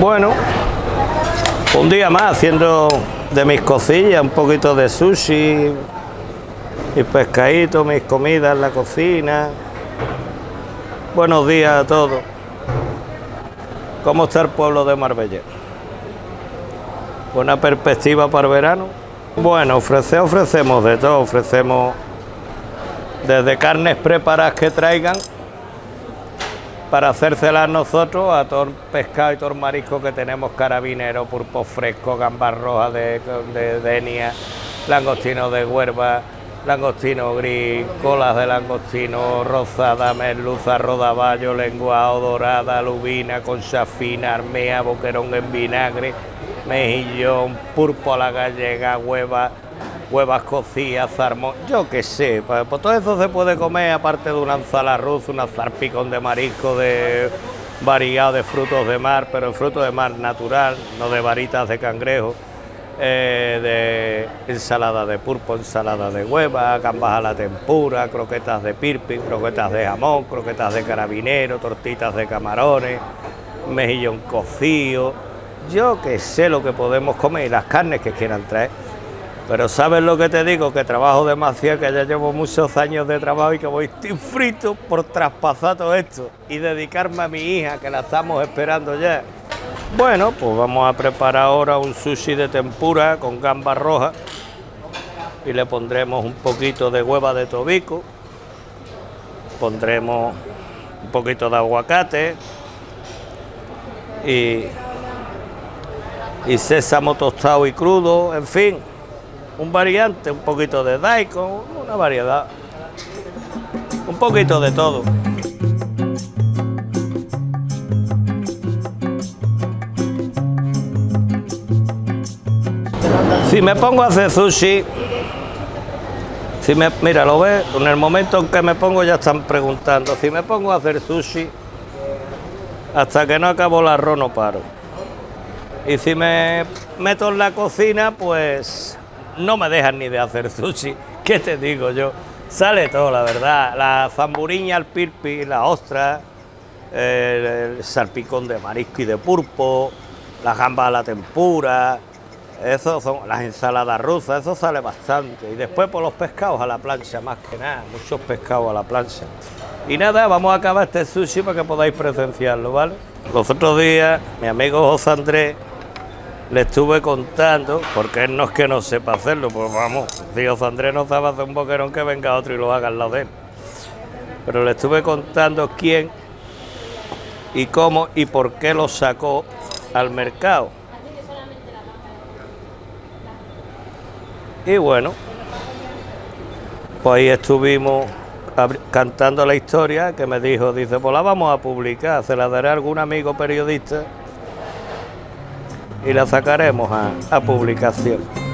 Bueno, un día más haciendo de mis cosillas, un poquito de sushi, y pescadito, mis comidas en la cocina. Buenos días a todos. ¿Cómo está el pueblo de Marbella? Buena perspectiva para el verano. Bueno, ofrecer, ofrecemos de todo, ofrecemos desde carnes preparadas que traigan para hacérselas nosotros a todo el pescado y todo el marisco que tenemos, carabinero, pulpo fresco, gambas rojas de, de denia, langostino de huerva, langostino gris, colas de langostino rosada, merluza, rodaballo, lenguado, dorada, lubina, concha fina, armea, boquerón en vinagre, mejillón, pulpo a la gallega, hueva, huevas cocidas, zarmón, yo qué sé, pues, todo eso se puede comer aparte de una ensalada rusa, una zarpicón de marisco, de variado de frutos de mar, pero fruto de mar natural, no de varitas de cangrejo. Eh, de ensalada de pulpo, ensalada de hueva, gambas a la tempura, croquetas de pirpi, croquetas de jamón, croquetas de carabinero, tortitas de camarones, mejillón cocido, yo que sé lo que podemos comer y las carnes que quieran traer. Pero sabes lo que te digo, que trabajo demasiado, que ya llevo muchos años de trabajo y que voy frito por traspasar todo esto y dedicarme a mi hija, que la estamos esperando ya. Bueno, pues vamos a preparar ahora un sushi de tempura con gambas rojas y le pondremos un poquito de hueva de tobico, pondremos un poquito de aguacate y, y sésamo tostado y crudo, en fin, un variante, un poquito de daikon, una variedad, un poquito de todo. Si me pongo a hacer sushi, si me, mira, lo ves, en el momento en que me pongo ya están preguntando, si me pongo a hacer sushi, hasta que no acabo el arroz no paro. Y si me meto en la cocina, pues no me dejan ni de hacer sushi. ¿Qué te digo yo? Sale todo, la verdad. La zamburiña, el pirpi, la ostra, el, salpicón de marisco y de pulpo, la gamba a la tempura, eso son las ensaladas rusas, eso sale bastante. Y después por los pescados a la plancha, más que nada, muchos pescados a la plancha. Y nada, vamos a acabar este sushi para que podáis presenciarlo, ¿vale? Los otros días, mi amigo José Andrés le estuve contando, porque él no es que no sepa hacerlo, pues vamos, si José Andrés no sabe hacer un boquerón, que venga otro y lo haga al lado de él. Pero le estuve contando quién y cómo y por qué lo sacó al mercado. Y bueno, pues ahí estuvimos cantando la historia que me dijo, dice, pues la vamos a publicar, se la daré a algún amigo periodista y la sacaremos a, a publicación.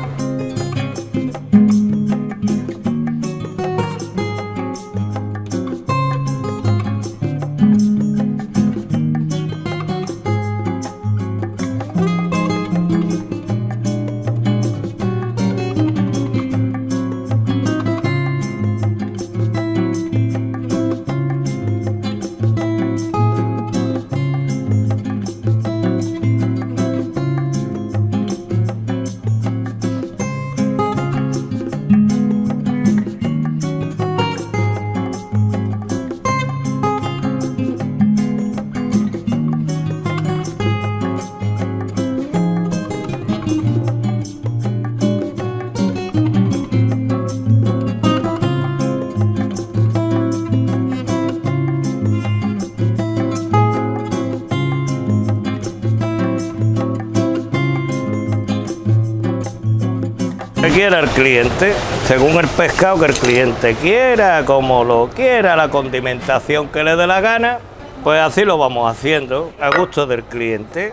Quiera el cliente, según el pescado que el cliente quiera, como lo quiera, la condimentación que le dé la gana, pues así lo vamos haciendo, a gusto del cliente.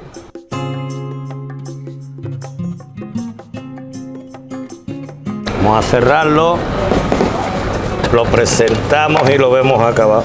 Vamos a cerrarlo, lo presentamos y lo vemos acabado.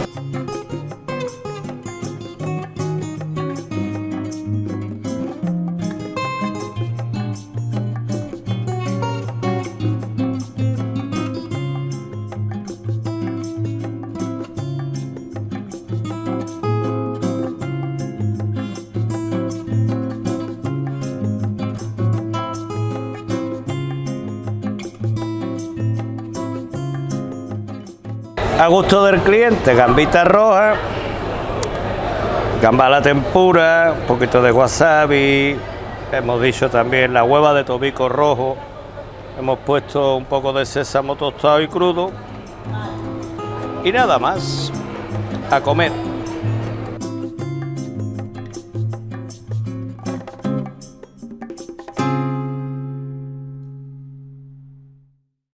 A gusto del cliente, gambita roja, gamba la tempura, un poquito de wasabi, hemos dicho también la hueva de tobico rojo, hemos puesto un poco de sésamo tostado y crudo. Y nada más, a comer.